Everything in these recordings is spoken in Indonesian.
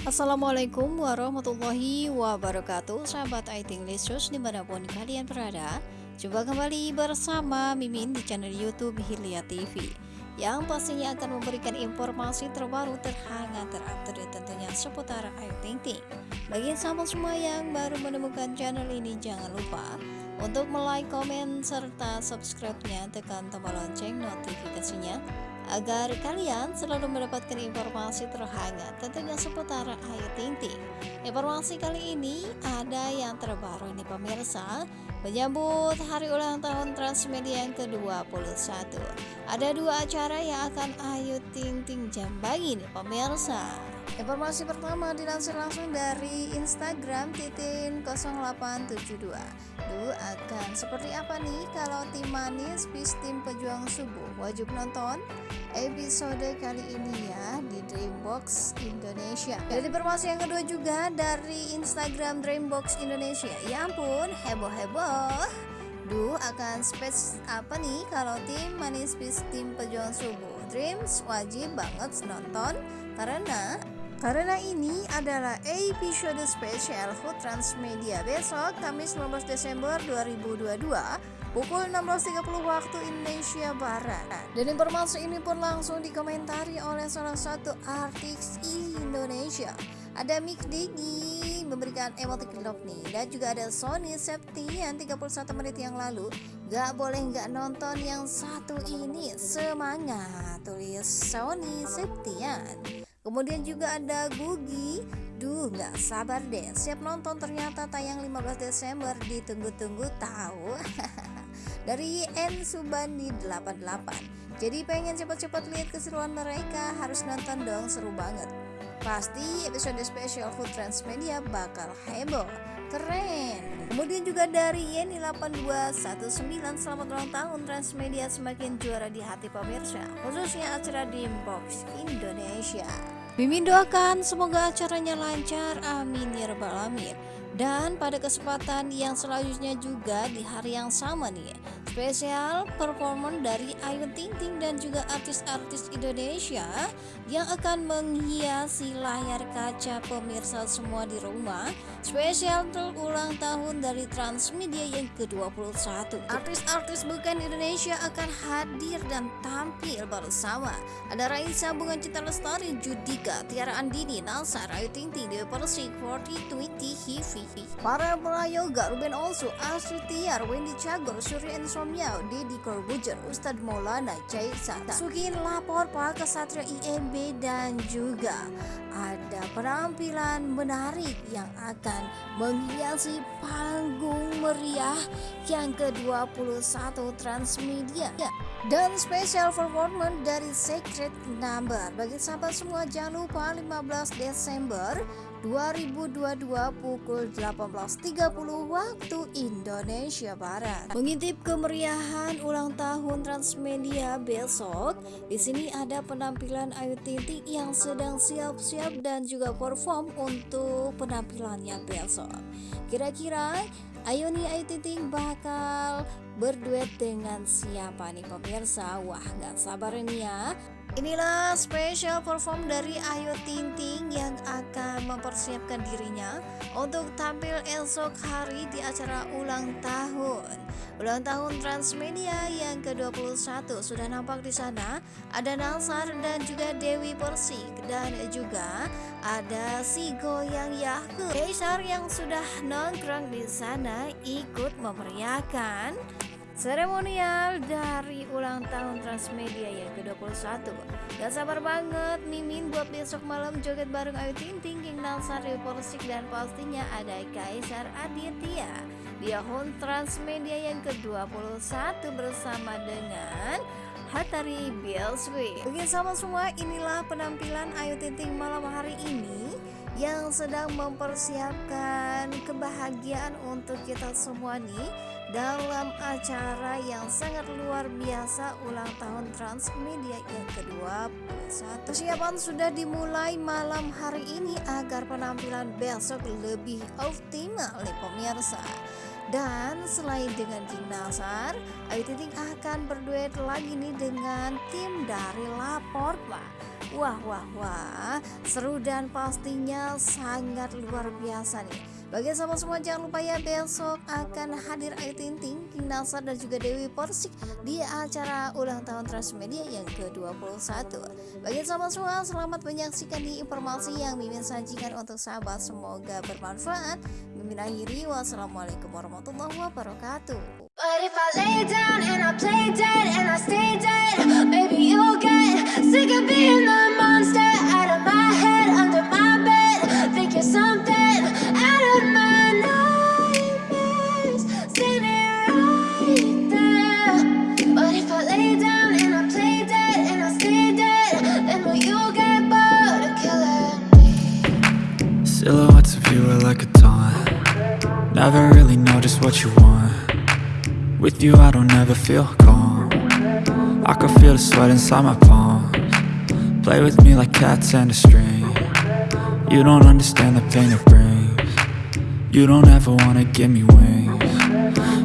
Assalamualaikum warahmatullahi wabarakatuh. Sahabat IT English di mana pun kalian berada Coba kembali bersama Mimin di channel Youtube Hilya TV Yang pastinya akan memberikan informasi terbaru terhangat terupdate tentunya seputar Ayu Ting Ting Bagi sahabat semua yang baru menemukan channel ini jangan lupa Untuk like, komen, serta subscribe-nya. Tekan tombol lonceng notifikasinya agar kalian selalu mendapatkan informasi terhangat tentunya seputar Ayu Ting Ting. Informasi kali ini ada yang terbaru ini pemirsa menyambut hari ulang tahun Transmedia yang ke-21. Ada dua acara yang akan Ayu Ting Ting jambangi nih pemirsa. Informasi pertama dilansir langsung dari Instagram titin 0872 Duh akan seperti apa nih kalau tim manis bis tim pejuang subuh? Wajib nonton episode kali ini ya di Dreambox Indonesia. Dan informasi yang kedua juga dari Instagram Dreambox Indonesia. Ya ampun heboh-heboh. Duh akan space apa nih kalau tim manis bis tim pejuang subuh? Dreams wajib banget nonton karena karena ini adalah episode spesial Food Transmedia besok Kamis 15 Desember 2022 pukul 16.30 waktu Indonesia Barat. Dan informasi ini pun langsung dikomentari oleh salah satu artis Indonesia. Ada Mick Digi memberikan emotik love nih dan juga ada Sony Septian 31 menit yang lalu Gak boleh gak nonton yang satu ini semangat tulis Sony Septian Kemudian juga ada Gugi. Duh gak sabar deh. Siap nonton ternyata tayang 15 Desember. Ditunggu-tunggu tahu. Dari N Subandi 88 Jadi pengen cepat-cepat lihat keseruan mereka. Harus nonton dong seru banget. Pasti episode spesial Food Transmedia bakal heboh Keren. Kemudian juga dari Yeni 8219 Selamat ulang tahun. Transmedia semakin juara di hati pemirsa Khususnya acara di Inbox Indonesia. Mimin doakan semoga acaranya lancar, amin ya rabbal alamin. Dan pada kesempatan yang selanjutnya juga di hari yang sama nih Spesial performan dari Ayu Ting Ting dan juga artis-artis Indonesia Yang akan menghiasi layar kaca pemirsa semua di rumah. Spesial ulang tahun dari Transmedia yang ke-21 Artis-artis bukan Indonesia akan hadir dan tampil bersama. Ada Raisa Bunga Cita Lestari, Judika, Tiara Andini, Nalsa, Ayu Ting Ting, Dewi Persik, 40, 20, Hivi Para prayoga Ruben Olsu, Astrid Tiar, Wendy Cagur, Surya Insomnia, Deddy Corbuzier, Ustadz Maulana, Caisa, Sukin Lapor, Pak Kesatria IMB dan juga ada penampilan menarik yang akan menghiasi panggung meriah yang ke-21 Transmedia. Dan special performance dari Secret Number. Bagi sahabat semua jangan lupa 15 Desember 2022 pukul 18.30 waktu Indonesia Barat. Mengintip kemeriahan ulang tahun Transmedia besok, di sini ada penampilan Ayu Ting yang sedang siap-siap dan juga perform untuk penampilannya besok. Kira-kira Ayo nih Ayu Ting Ting bakal berduet dengan siapa nih pemirsa? Wah, gak sabar nih ya Inilah special perform dari Ayu Ting Ting yang akan mempersiapkan dirinya untuk tampil esok hari di acara ulang tahun. Ulang tahun Transmedia yang ke-21 sudah nampak di sana. Ada Nalsar dan juga Dewi Persik dan juga ada si Goyang Yahku. Kaisar yang sudah nongkrong di sana ikut memeriahkan Seremonial dari ulang tahun Transmedia yang ke-21. Gak sabar banget Mimin buat besok malam joget bareng Ayu Ting Ting King Nalsari Polsik dan pastinya ada Kaisar Aditya. Di akun Transmedia yang ke-21 bersama dengan Hatari Bielswi. Oke sama semua inilah penampilan Ayu Ting Ting malam hari ini yang sedang mempersiapkan kebahagiaan untuk kita semua nih dalam acara yang sangat luar biasa ulang tahun Transmedia yang ke-21 Persiapan sudah dimulai malam hari ini agar penampilan besok lebih optimal nih pemirsa dan selain dengan King Nasar, Ayu Ting akan berduet lagi nih dengan tim dari Lapor Pak. Wah wah wah, seru dan pastinya sangat luar biasa nih. Bagi sahabat semua jangan lupa ya besok akan hadir Ayu Ting Ting, King Nasar dan juga Dewi Persik di acara ulang tahun Transmedia yang ke-21. Bagi sahabat semua selamat menyaksikan di informasi yang Mimin sajikan untuk sahabat semoga bermanfaat. Mimin akhiri wassalamualaikum warahmatullahi wabarakatuh. But if I lay down and I play dead and I stay dead, maybe you'll get sick of being the Silhouettes of you are like a taunt. Never really know just what you want. With you I don't ever feel calm. I can feel the sweat inside my palms. Play with me like cats and a string. You don't understand the pain it brings. You don't ever wanna give me wings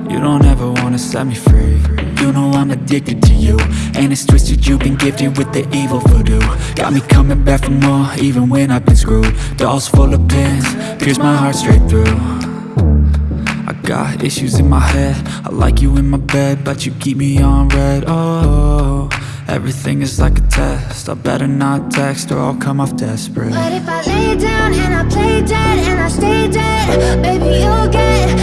You don't ever wanna set me free. You know I'm addicted to you. And it's twisted you've been gifted with the evil voodoo. Got me coming back for more even when I've been screwed. Dolls full of pins, pierce my heart straight through. I Got issues in my head. I like you in my bed But you keep me on red. Oh, everything is like a test. I better not text Or I'll come off desperate. But if I lay down and I play dead And I stay dead Baby, you'll get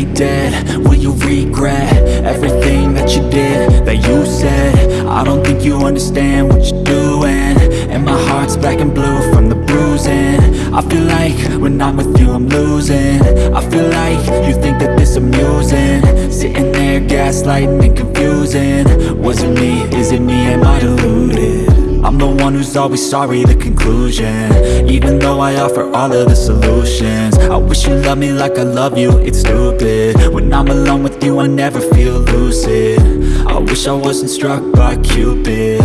play dead. Will you regret everything that you did, that you said? I don't think you understand what you're doing. And my heart's black and blue from the bruising. I feel like when I'm with you I'm losing. I feel like you think that this amusing. Sitting there gaslighting and confusing I'm the one who's always sorry, the conclusion. Even though I offer all of the solutions I wish you loved me like I love you, it's stupid. When I'm alone with you, I never feel lucid. I wish I wasn't struck by Cupid.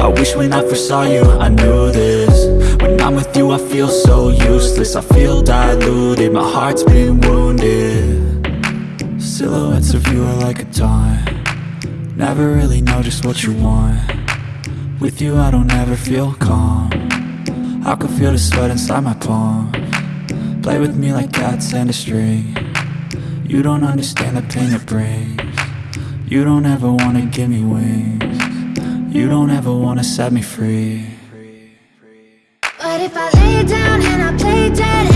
I wish when I first saw you, I knew this. When I'm with you, I feel so useless. I feel diluted, my heart's been wounded. Silhouettes of you are like a taunt. Never really know just what you want with you I don't ever feel calm. I can feel the sweat inside my palm. Play with me like cats and a string. You don't understand the pain it brings. You don't ever wanna give me wings. You don't ever wanna set me free. But if I lay down and I play dead